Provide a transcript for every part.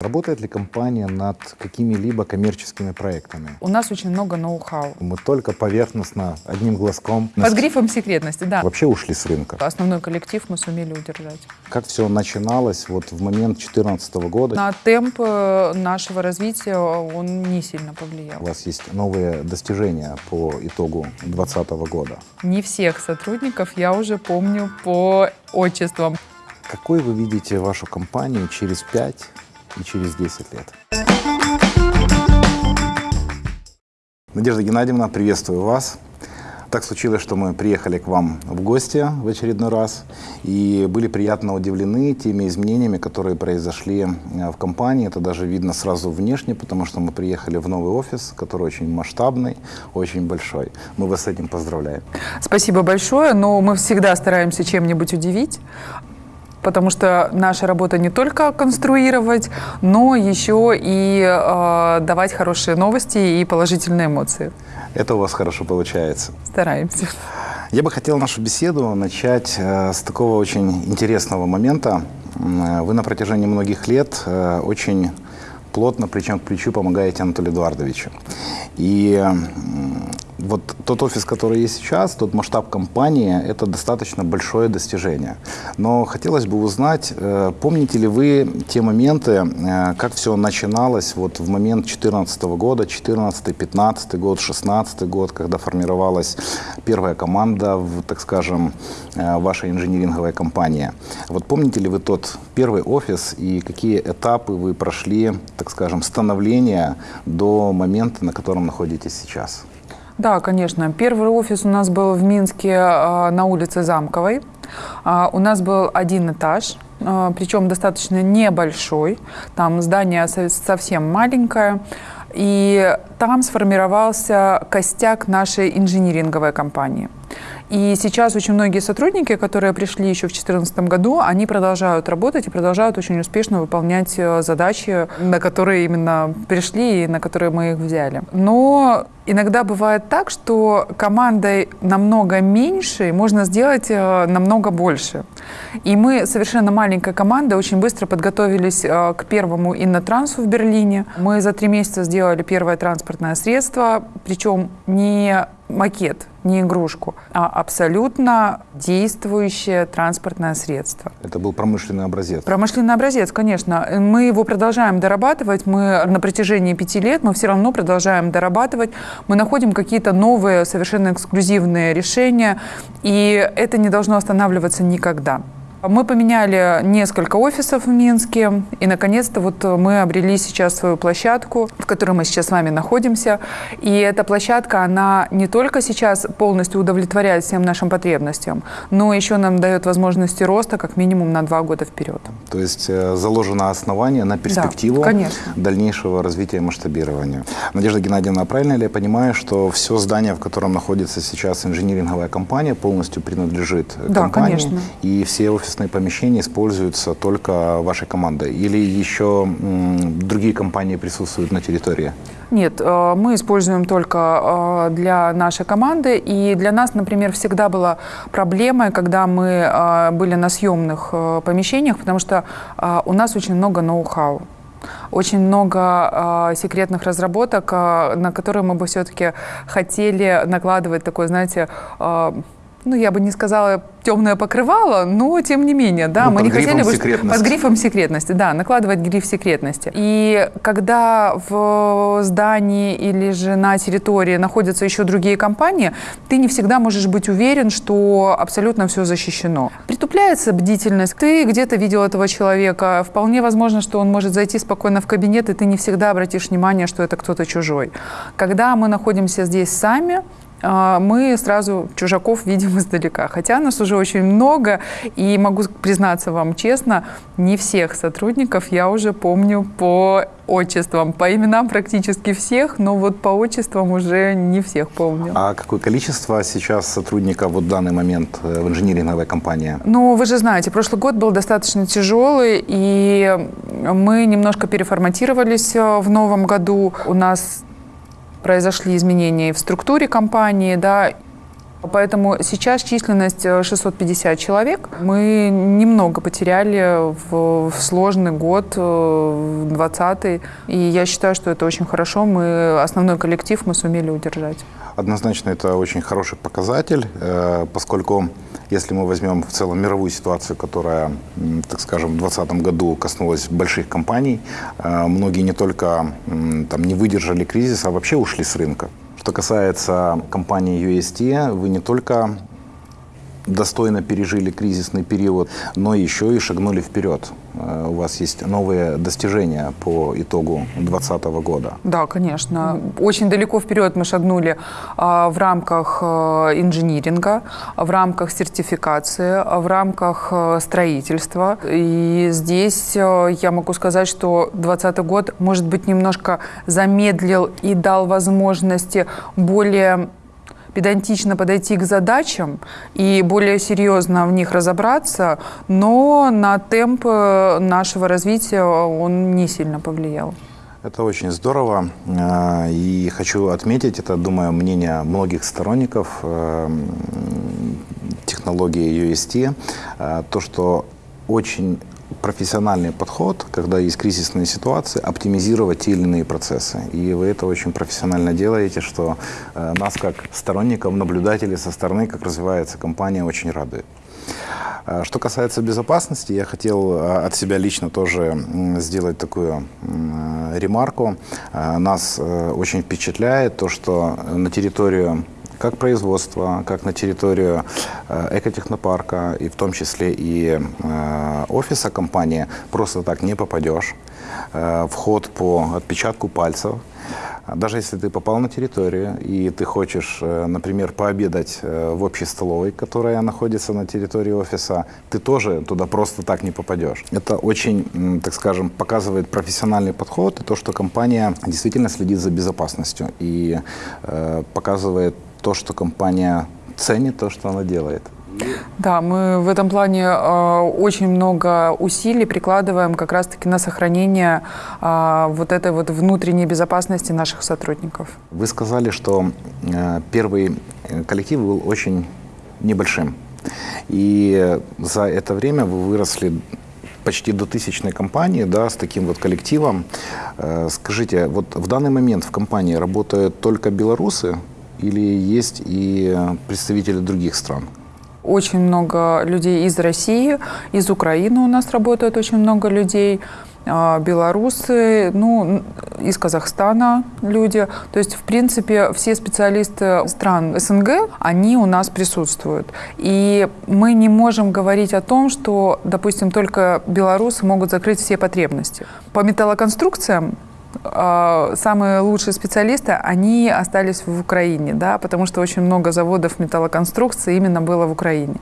Работает ли компания над какими-либо коммерческими проектами? У нас очень много ноу-хау. Мы только поверхностно, одним глазком. Под грифом секретности, да. Вообще ушли с рынка. Основной коллектив мы сумели удержать. Как все начиналось вот в момент 2014 года? На темп э, нашего развития он не сильно У повлиял. вас есть новые достижения по итогу 2020 года. Не всех сотрудников я уже помню по отчествам. Какой вы видите вашу компанию через 5 и через 10 лет? Надежда Геннадьевна, приветствую вас. Так случилось, что мы приехали к вам в гости в очередной раз и были приятно удивлены теми изменениями, которые произошли э, в компании. Это даже видно сразу внешне, потому что мы приехали в новый офис, который очень масштабный, очень большой. Мы вас с этим поздравляем. Спасибо большое, но мы всегда стараемся чем-нибудь удивить. Потому что наша работа не только конструировать, но еще и э, давать хорошие новости и положительные эмоции. Это у вас хорошо получается. Стараемся. Я бы хотел нашу беседу начать э, с такого очень интересного момента. Э, Вы на протяжении многих лет э, очень плотно, плечом к плечу помогаете Анатолию Эдуардовичу. И вот тот офис, который есть сейчас, тот масштаб компании, это достаточно большое достижение. Но хотелось бы узнать, э, помните ли вы те моменты, э, как все начиналось вот в момент 2014 года, 2014, 2015 год, 2016 год, когда формировалась первая команда, в, так скажем, э, вашей инжиниринговой компании. Вот помните ли вы тот первый офис и какие этапы вы прошли, так скажем, становления до момента, на котором находитесь сейчас? Да, конечно. Первый офис у нас был в Минске э, на улице Замковой. А, У нас был один этаж, э, причем достаточно небольшой. Там здание со- совсем маленькое. И там сформировался костяк нашей инжиниринговой компании. И сейчас очень многие сотрудники, которые пришли еще в 2014 году, они продолжают работать и продолжают очень успешно выполнять э, задачи, на которые именно пришли и на которые мы их взяли. Но иногда бывает так, что командой намного меньше можно сделать э, намного больше. И мы совершенно маленькая команда очень быстро подготовились э, к первому иннотрансу в Берлине. Мы за три месяца сделали первое транспортное средство, причем не макет, не игрушку, а абсолютно действующее транспортное средство. Это был промышленный образец. Промышленный образец, конечно. Мы его продолжаем дорабатывать. Мы на протяжении пяти лет мы все равно продолжаем дорабатывать. Мы находим какие-то новые, совершенно эксклюзивные решения. И это не должно останавливаться никогда. Мы поменяли несколько офисов в Минске, и наконец-то вот мы обрели сейчас свою площадку, в которой мы сейчас с вами находимся. И эта площадка, она не только сейчас полностью удовлетворяет всем нашим потребностям, но еще нам дает возможности роста как минимум на два года вперед. То есть э, заложено основание на перспективу конечно. дальнейшего развития и масштабирования. Надежда Геннадьевна, правильно ли я понимаю, что все здание, в котором находится сейчас инжиниринговая компания, полностью принадлежит э, Да, компании? конечно. И все офисные помещения используются только вашей командой? Или еще другие компании присутствуют на территории? Нет, э, мы используем только э, для нашей команды. И для нас, например, всегда была проблемой, когда мы э, были на съемных помещениях, потому что у нас очень много ноу-хау. Очень много э, секретных разработок, э, на которые мы бы все-таки хотели накладывать такой, знаете, э, ну, я бы не сказала темное покрывало, но тем не менее, да, Ну, мы не хотели бы под грифом секретности, да, накладывать гриф секретности. И когда в здании или же на территории находятся еще другие компании, ты не всегда можешь быть уверен, что абсолютно все защищено. Притупляется бдительность. Ты где-то видел этого человека, вполне возможно, что он может зайти спокойно в кабинет, и ты не всегда обратишь внимание, что это кто-то чужой. Когда мы находимся здесь сами, мы сразу чужаков видим издалека. Хотя нас уже очень много, и могу признаться вам честно, не всех сотрудников я уже помню по отчествам. По именам практически всех, но вот по отчествам уже не всех помню. А какое количество сейчас сотрудников вот в данный момент э, в инжиниринговой компании? Ну, вы же знаете, прошлый год был достаточно тяжелый, и мы немножко переформатировались э, в новом году. У нас произошли изменения и в структуре компании, да, Поэтому сейчас численность 650 человек. Мы немного потеряли в, в сложный год, 20 И я считаю, что это очень хорошо. Мы основной коллектив мы сумели удержать. Однозначно это очень хороший показатель, поскольку если мы возьмем в целом мировую ситуацию, которая, так скажем, в 2020 году коснулась больших компаний, э, многие не только там, не выдержали кризиса, а вообще ушли с рынка. Что касается компании UST, вы не только достойно пережили кризисный период, но еще и шагнули вперед. Э, у вас есть новые достижения по итогу 2020 года. Да, конечно. Очень далеко вперед мы шагнули а, в рамках а, инжиниринга, в рамках сертификации, в рамках а, строительства. И здесь я могу сказать, что 2020 год, может быть, немножко замедлил и дал возможности более педантично подойти к задачам и более серьезно в них разобраться, но на темп э, нашего развития он не сильно повлиял. Это очень здорово. Э, и хочу отметить, это, думаю, мнение многих сторонников э, технологии UST, то, что очень профессиональный подход, когда есть кризисные ситуации, оптимизировать те или иные процессы. И вы это очень профессионально делаете, что э, нас как сторонников, наблюдателей со стороны, как развивается компания, очень радует. Э, что касается безопасности, я хотел э, от себя лично тоже сделать такую ремарку. Нас очень впечатляет то, что на территорию как производство, как на территорию э, экотехнопарка, и в том числе и э, офиса компании, просто так не попадешь. Э, вход по отпечатку пальцев. Даже если ты попал на территорию, и ты хочешь, например, пообедать в общей столовой, которая находится на территории офиса, ты тоже туда просто так не попадешь. Это очень, так скажем, показывает профессиональный подход и то, что компания действительно следит за безопасностью и показывает то, что компания ценит, то, что она делает. Да, мы в этом плане э, очень много усилий прикладываем как раз-таки на сохранение э, вот этой вот внутренней безопасности наших сотрудников. Вы сказали, что э, первый коллектив был очень небольшим. И за это время вы выросли почти до тысячной компании, да, с таким вот коллективом. Э, скажите, вот в данный момент в компании работают только белорусы, или есть и представители других стран? Очень много людей из России, из Украины у нас работает очень много людей а, белорусы, ну, из Казахстана люди. То есть, в принципе, все специалисты стран СНГ, они у нас присутствуют. И мы не можем говорить о том, что, допустим, только белорусы могут закрыть все потребности. По металлоконструкциям самые лучшие специалисты, они остались в Украине, да, потому что очень много заводов металлоконструкции именно было в Украине.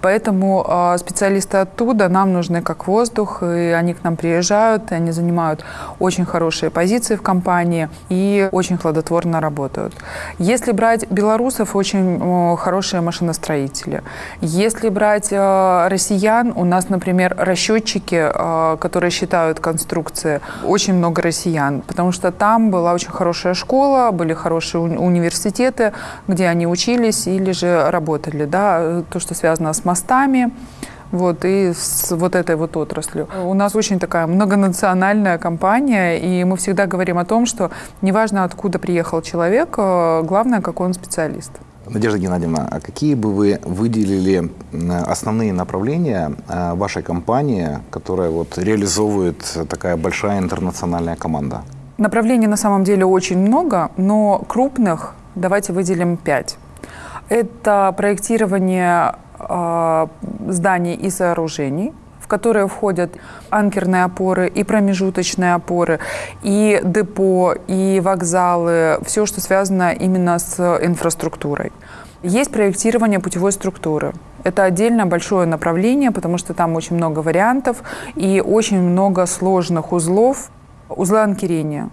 Поэтому э, специалисты оттуда нам нужны как воздух, и они к нам приезжают, и они занимают очень хорошие позиции в компании и очень плодотворно работают. Если брать белорусов, очень хорошие машиностроители. Если брать э, россиян, у нас, например, расчетчики, которые считают конструкции, очень много россиян потому что там была очень хорошая школа, были хорошие уни университеты, где они учились или же работали, да, то, что связано с мостами, вот, и с вот этой вот отраслью. У нас очень такая многонациональная компания, и мы всегда говорим о том, что неважно, откуда приехал человек, э, главное, какой он специалист. Надежда Геннадьевна, а какие бы вы выделили основные направления э, вашей компании, которая вот реализовывает такая большая интернациональная команда? Направлений на самом деле очень много, но крупных давайте выделим пять. Это проектирование э, зданий и сооружений, которые входят анкерные опоры и промежуточные опоры, и депо, и вокзалы, все, что связано именно с инфраструктурой. Есть проектирование путевой структуры. Это отдельно большое направление, потому что там очень много вариантов и очень много сложных узлов, Узлы анкерения.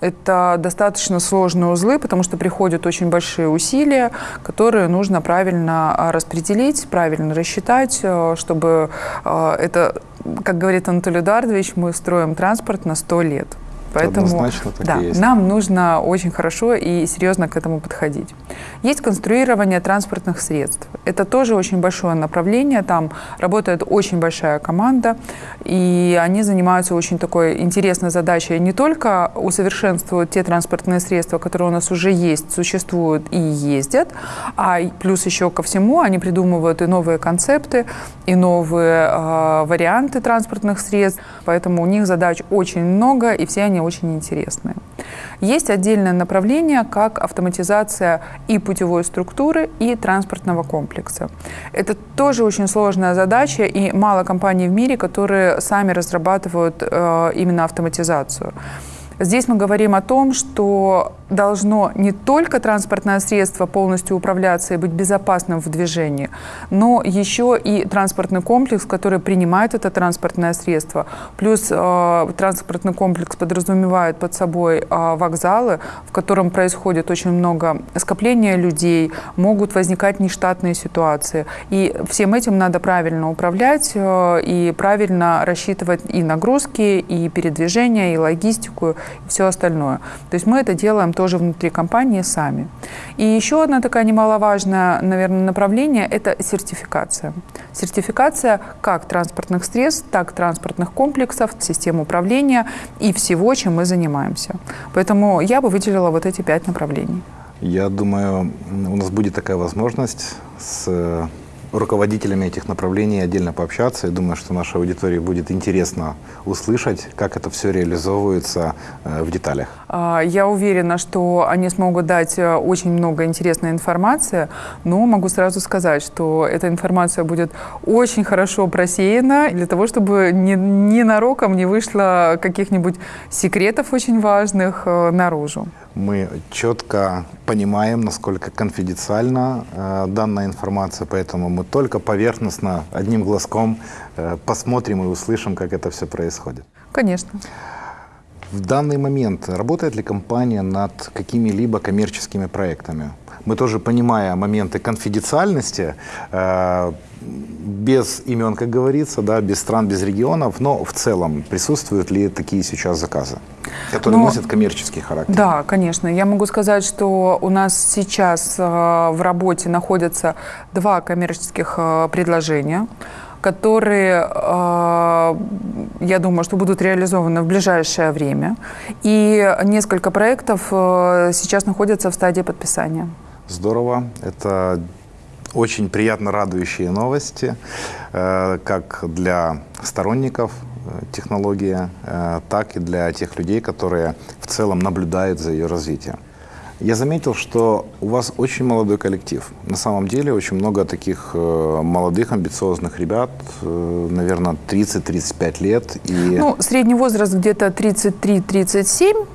Это достаточно сложные узлы, потому что приходят очень большие усилия, которые нужно правильно а, распределить, правильно рассчитать, э, чтобы э, это, как говорит Анатолий Эдуардович, мы строим транспорт на 100 лет. Поэтому Однозначно так да, и есть. нам нужно очень хорошо и серьезно к этому подходить. Есть конструирование транспортных средств. Это тоже очень большое направление. Там работает очень большая команда, и они занимаются очень такой интересной задачей. Не только усовершенствуют те транспортные средства, которые у нас уже есть, существуют и ездят, а плюс еще ко всему они придумывают и новые концепты, и новые э, варианты транспортных средств. Поэтому у них задач очень много, и все они очень интересные. Есть отдельное направление, как автоматизация и путевой структуры, и транспортного комплекса. Это тоже очень сложная задача, и мало компаний в мире, которые сами разрабатывают э, именно автоматизацию. Здесь мы говорим о том, что должно не только транспортное средство полностью управляться и быть безопасным в движении, но еще и транспортный комплекс, который принимает это транспортное средство. Плюс э, транспортный комплекс подразумевает под собой э, вокзалы, в котором происходит очень много скопления людей, могут возникать нештатные ситуации. И всем этим надо правильно управлять э, и правильно рассчитывать и нагрузки, и передвижение, и логистику, и все остальное. То есть мы это делаем тоже внутри компании сами. И еще одна такая немаловажная, наверное, направление – это сертификация. Сертификация как транспортных средств, так и транспортных комплексов, систем управления и всего, чем мы занимаемся. Поэтому я бы выделила вот эти пять направлений. Я думаю, у нас будет такая возможность с руководителями этих направлений отдельно пообщаться. Я думаю, что нашей аудитории будет интересно услышать, как это все реализовывается э, в деталях. А, я уверена, что они смогут дать э, очень много интересной информации, но могу сразу сказать, что эта информация будет очень хорошо просеяна для того, чтобы ненароком не вышло каких-нибудь секретов очень важных э, наружу. Мы четко понимаем, насколько конфиденциальна э, данная информация, поэтому мы только поверхностно, одним глазком э, посмотрим и услышим, как это все происходит. Конечно. В данный момент работает ли компания над какими-либо коммерческими проектами? Мы тоже, понимая моменты конфиденциальности, э, без имен, как говорится, да, без стран, без регионов, но в целом присутствуют ли такие сейчас заказы, которые Но- носят коммерческий характер? Да, конечно. Я могу сказать, что у нас сейчас э, в работе находятся два коммерческих э, предложения, которые, я думаю, что будут реализованы в ближайшее время. И несколько проектов сейчас находятся в стадии подписания. Здорово. Это очень приятно радующие новости, э, как для сторонников э, технологии, э, так и для тех людей, которые в целом наблюдают за ее развитием. Я заметил, что у вас очень молодой коллектив. На самом деле очень много таких молодых, амбициозных ребят, наверное, 30-35 лет. И Ну, средний возраст где-то 33-37.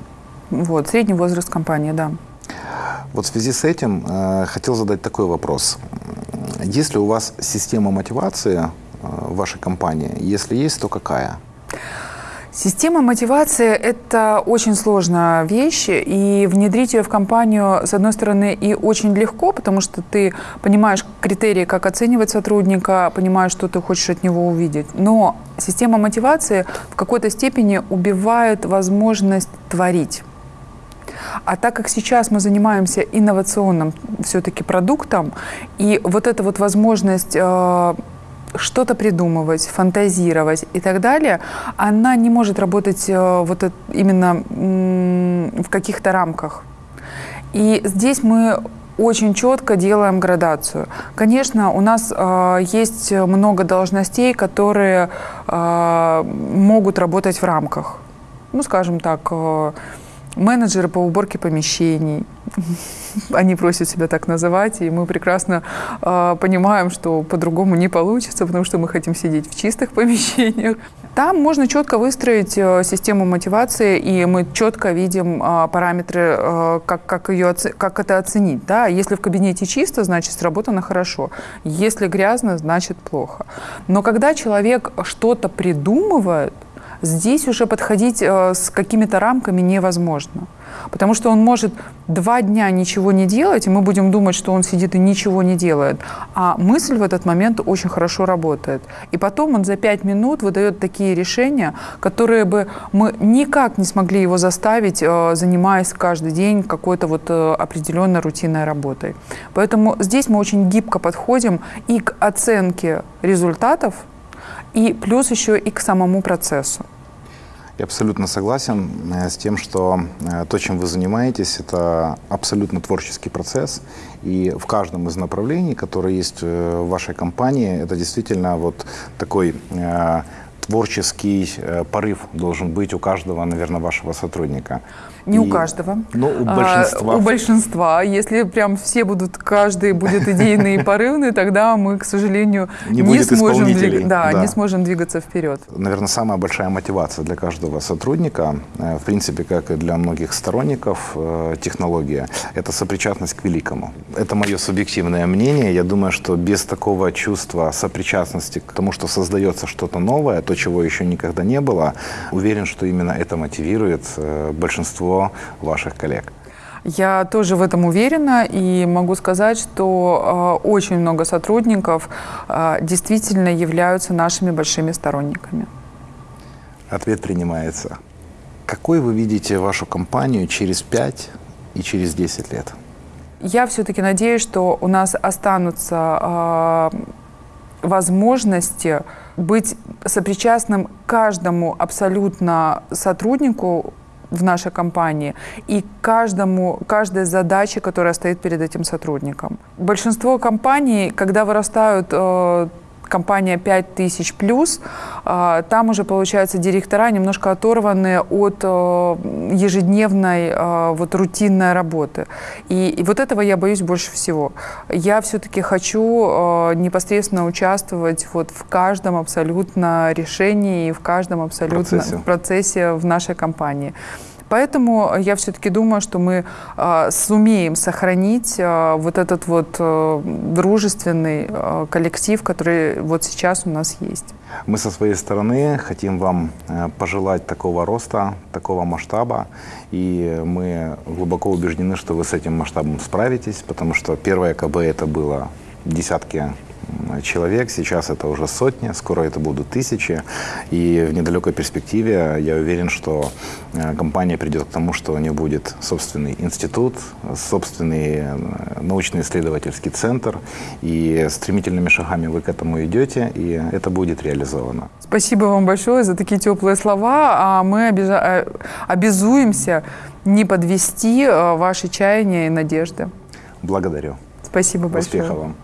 Вот, средний возраст компании, да. Вот в связи с этим э, хотел задать такой вопрос. Есть ли у вас система мотивации э, вашей компании? Если есть, то какая? Система мотивации – это очень сложная вещь, и внедрить ее в компанию, с одной стороны, и очень легко, потому что ты понимаешь критерии, как оценивать сотрудника, понимаешь, что ты хочешь от него увидеть. Но система мотивации в какой-то степени убивает возможность творить. А так как сейчас мы занимаемся инновационным все-таки продуктом, и вот эта вот возможность э, что-то придумывать, фантазировать и так далее, она не может работать э, вот именно в каких-то рамках. И здесь мы очень четко делаем градацию. Конечно, у нас э, есть много должностей, которые э, могут работать в рамках. Ну, скажем так, э, менеджеры по уборке помещений. Они просят себя так называть, и мы прекрасно э, понимаем, что по-другому не получится, потому что мы хотим сидеть в чистых помещениях. Там можно четко выстроить э, систему мотивации, и мы четко видим э, параметры, э, как, как, ее, как это оценить. Да? Если в кабинете чисто, значит сработано хорошо. Если грязно, значит плохо. Но когда человек что-то придумывает, Здесь уже подходить э, с какими-то рамками невозможно. Потому что он может два дня ничего не делать, и мы будем думать, что он сидит и ничего не делает. А мысль в этот момент очень хорошо работает. И потом он за пять минут выдает такие решения, которые бы мы никак не смогли его заставить, э, занимаясь каждый день какой-то вот э, определенной рутинной работой. Поэтому здесь мы очень гибко подходим и к оценке результатов, и плюс еще и к самому процессу. Я абсолютно согласен э, с тем, что э, то, чем вы занимаетесь, это абсолютно творческий процесс. И в каждом из направлений, которые есть э, в вашей компании, это действительно вот такой творческий порыв должен быть у каждого, наверное, вашего сотрудника. Не и, у каждого. Ну, у большинства. А, у большинства. Если прям все будут, каждый будет идейный и порывный, тогда мы, к сожалению, не, не сможем, двиг... да, да. не сможем двигаться вперед. Наверное, самая большая мотивация для каждого сотрудника, э, в принципе, как и для многих сторонников э, технологии, это сопричастность к великому. Это мое субъективное мнение. Я думаю, что без такого чувства сопричастности к тому, что создается что-то новое, то, чего еще никогда не было, уверен, что именно это мотивирует э, большинство ваших коллег. Я тоже в этом уверена и могу сказать, что э, очень много сотрудников э, действительно являются нашими большими сторонниками. Ответ принимается. Какой вы видите вашу компанию через 5 и через 10 лет? Я все-таки надеюсь, что у нас останутся э, возможности быть сопричастным каждому абсолютно сотруднику в нашей компании и каждому, каждой задаче, которая стоит перед этим сотрудником. Большинство компаний, когда вырастают э, компания 5000 плюс, а, там уже, получается, директора немножко оторваны от э, ежедневной э, вот рутинной работы. И, и вот этого я боюсь больше всего. Я все-таки хочу э, непосредственно участвовать вот в каждом абсолютно решении и в каждом абсолютно процессе, процессе в нашей компании. Поэтому я все-таки думаю, что мы э, сумеем сохранить э, вот этот вот э, дружественный э, коллектив, который вот сейчас у нас есть. Мы со своей стороны хотим вам э, пожелать такого роста, такого масштаба, и мы глубоко убеждены, что вы с этим масштабом справитесь, потому что первое КБ это было десятки человек, сейчас это уже сотни, скоро это будут тысячи. И в недалекой перспективе я уверен, что э, компания придет к тому, что у нее будет собственный институт, собственный э, научно-исследовательский центр. И стремительными шагами вы к этому идете, и это будет реализовано. Спасибо вам большое за такие теплые слова. А мы э, обязуемся не подвести ваши чаяния и надежды. Благодарю. Спасибо большое. Успехов вам.